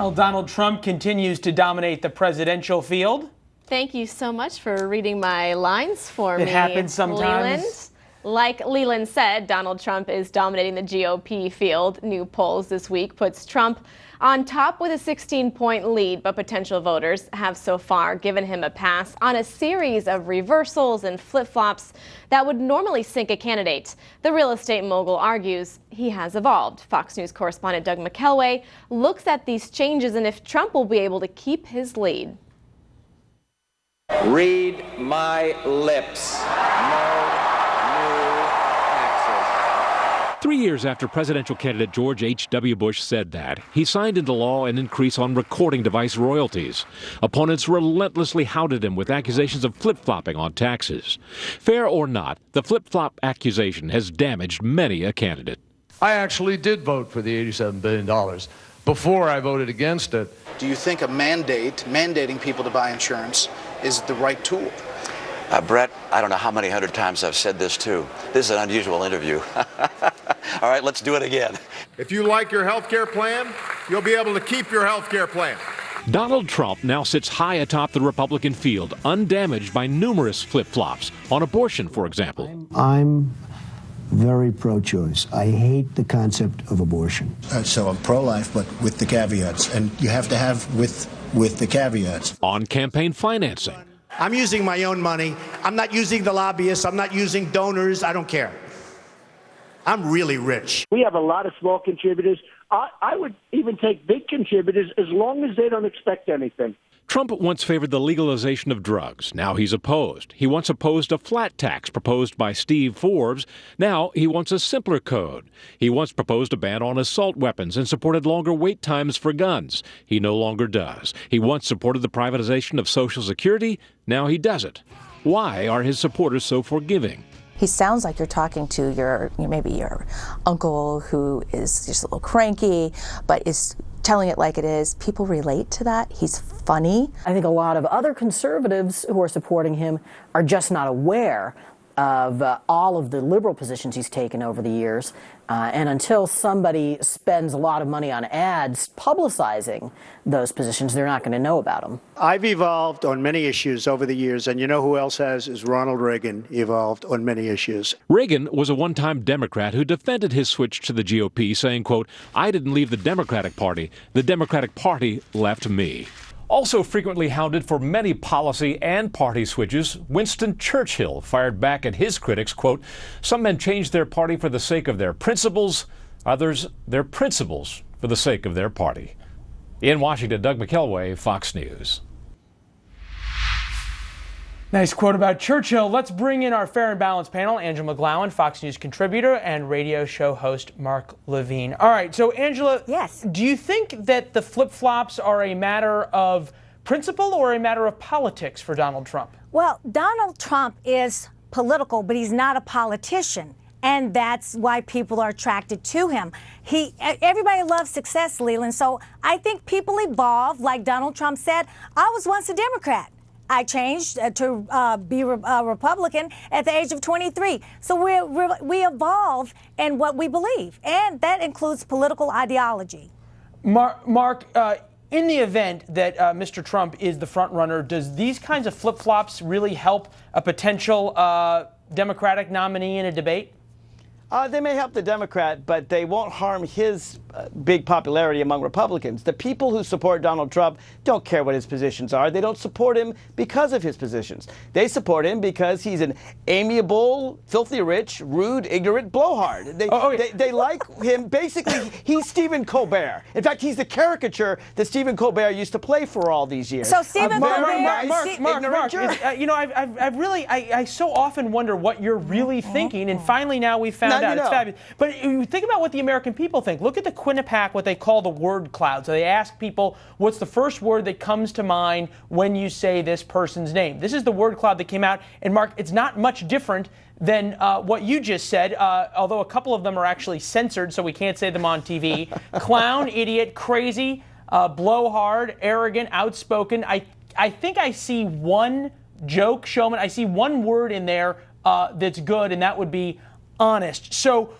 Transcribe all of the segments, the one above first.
Well, Donald Trump continues to dominate the presidential field. Thank you so much for reading my lines for it me. It happens sometimes. Leland. Like Leland said, Donald Trump is dominating the GOP field. New polls this week puts Trump on top with a 16 point lead, but potential voters have so far given him a pass on a series of reversals and flip flops that would normally sink a candidate. The real estate mogul argues he has evolved. Fox News correspondent Doug McKelway looks at these changes and if Trump will be able to keep his lead. Read my lips. No Three years after presidential candidate George H.W. Bush said that, he signed into law an increase on recording device royalties. Opponents relentlessly hounded him with accusations of flip flopping on taxes. Fair or not, the flip flop accusation has damaged many a candidate. I actually did vote for the $87 billion before I voted against it. Do you think a mandate, mandating people to buy insurance, is the right tool? Uh, Brett, I don't know how many hundred times I've said this too. This is an unusual interview. All right, let's do it again. If you like your health care plan, you'll be able to keep your health care plan. Donald Trump now sits high atop the Republican field, undamaged by numerous flip flops, on abortion, for example. I'm very pro choice. I hate the concept of abortion. Uh, so I'm pro life, but with the caveats. And you have to have with, with the caveats. On campaign financing. I'm using my own money. I'm not using the lobbyists. I'm not using donors. I don't care. I'm really rich. We have a lot of small contributors. I, I would even take big contributors as long as they don't expect anything. Trump once favored the legalization of drugs. Now he's opposed. He once opposed a flat tax proposed by Steve Forbes. Now he wants a simpler code. He once proposed a ban on assault weapons and supported longer wait times for guns. He no longer does. He once supported the privatization of Social Security. Now he doesn't. Why are his supporters so forgiving? He sounds like you're talking to your, maybe your uncle who is just a little cranky, but is telling it like it is. People relate to that. He's funny. I think a lot of other conservatives who are supporting him are just not aware of uh, all of the liberal positions he's taken over the years. Uh, and until somebody spends a lot of money on ads publicizing those positions, they're not going to know about them. I've evolved on many issues over the years, and you know who else has is Ronald Reagan evolved on many issues. Reagan was a one-time Democrat who defended his switch to the GOP, saying, quote, I didn't leave the Democratic Party. The Democratic Party left me. Also frequently hounded for many policy and party switches, Winston Churchill fired back at his critics, quote, Some men change their party for the sake of their principles, others their principles for the sake of their party. In Washington, Doug McKelway, Fox News. Nice quote about Churchill. Let's bring in our fair and balanced panel Angela McGlowan, Fox News contributor, and radio show host Mark Levine. All right, so Angela, yes. do you think that the flip flops are a matter of principle or a matter of politics for Donald Trump? Well, Donald Trump is political, but he's not a politician. And that's why people are attracted to him. He, everybody loves success, Leland. So I think people evolve, like Donald Trump said. I was once a Democrat. I changed uh, to uh, be a uh, Republican at the age of 23. So we we evolve in what we believe, and that includes political ideology. Mark, Mark uh, in the event that uh, Mr. Trump is the front runner, does these kinds of flip flops really help a potential uh, Democratic nominee in a debate? Uh, they may help the Democrat, but they won't harm his uh, big popularity among Republicans. The people who support Donald Trump don't care what his positions are. They don't support him because of his positions. They support him because he's an amiable, filthy rich, rude, ignorant blowhard. They, oh, oh, they, they, like him. Basically, he's Stephen Colbert. In fact, he's the caricature that Stephen Colbert used to play for all these years. So Stephen uh, Colbert, Mark, Mark, Mark, Mark is, uh, you know, I've, I've, I've really, I, I, so often wonder what you're really thinking, and finally now we found now out. You know. It's fabulous. But you think about what the American people think. Look at the Quinnipiac, what they call the word cloud. So they ask people, what's the first word that comes to mind when you say this person's name? This is the word cloud that came out. And Mark, it's not much different than uh, what you just said, uh, although a couple of them are actually censored, so we can't say them on TV. Clown, idiot, crazy, uh, blowhard, arrogant, outspoken. I, I think I see one joke, showman. I see one word in there uh, that's good, and that would be honest. So,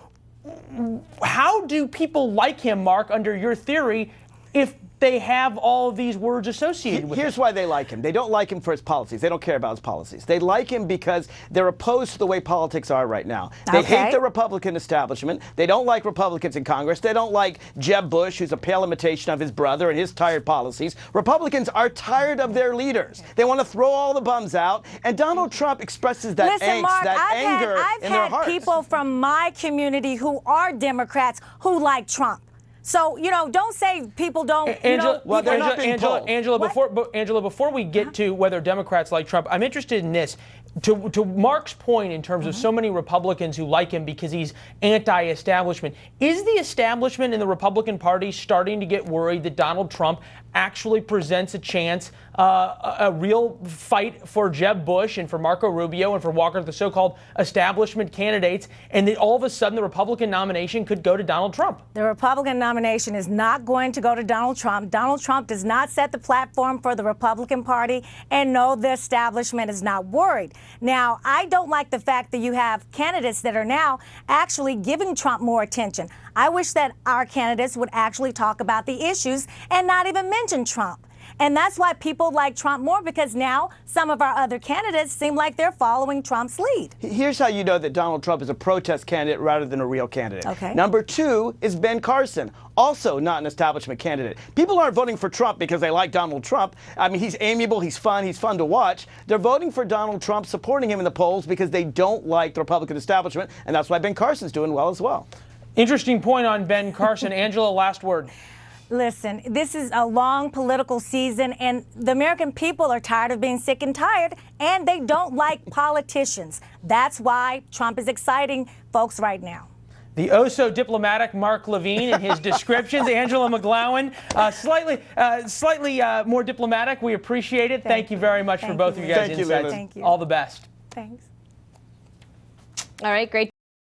how do people like him, Mark, under your theory? If they have all of these words associated with Here's it. why they like him. They don't like him for his policies. They don't care about his policies. They like him because they're opposed to the way politics are right now. They Okay. hate the Republican establishment. They don't like Republicans in Congress. They don't like Jeb Bush, who's a pale imitation of his brother and his tired policies. Republicans are tired of their leaders. They want to throw all the bums out. And Donald Trump expresses that Listen, angst, Mark, that I've anger had, I've in their had hearts. people from my community who are Democrats who like Trump. So you know, don't say people don't. you Angela, know, people- Angela, Angela, Angela, before, Angela, before we get to whether Democrats like Trump, I'm interested in this. To, to Mark's point, in terms of so many Republicans who like him because he's anti-establishment, is the establishment in the Republican Party starting to get worried that Donald Trump actually presents a chance, uh, a, a real fight for Jeb Bush and for Marco Rubio and for Walker, the so-called establishment candidates, and that all of a sudden the Republican nomination could go to Donald Trump? The Republican nomination is not going to go to Donald Trump. Donald Trump does not set the platform for the Republican Party, and no, the establishment is not worried. Now, I don't like the fact that you have candidates that are now actually giving Trump more attention. I wish that our candidates would actually talk about the issues and not even mention Trump. And that's why people like Trump more because now some of our other candidates seem like they're following Trump's lead. Here's how you know that Donald Trump is a protest candidate rather than a real candidate. Okay. Number two is Ben Carson, also not an establishment candidate. People aren't voting for Trump because they like Donald Trump. I mean, he's amiable, he's fun, he's fun to watch. They're voting for Donald Trump, supporting him in the polls because they don't like the Republican establishment, and that's why Ben Carson's doing well as well. Interesting point on Ben Carson. Angela, last word. Listen, this is a long political season, and the American people are tired of being sick and tired, and they don't like politicians. That's why Trump is exciting folks right now. The oh so diplomatic Mark Levine and his descriptions. Angela McGlowan, uh, slightly, uh, slightly uh, more diplomatic. We appreciate it. Thank, you very much for both you, of you guys' Thank you, insights. Leland. Thank you. All the best. Thanks. All right, great.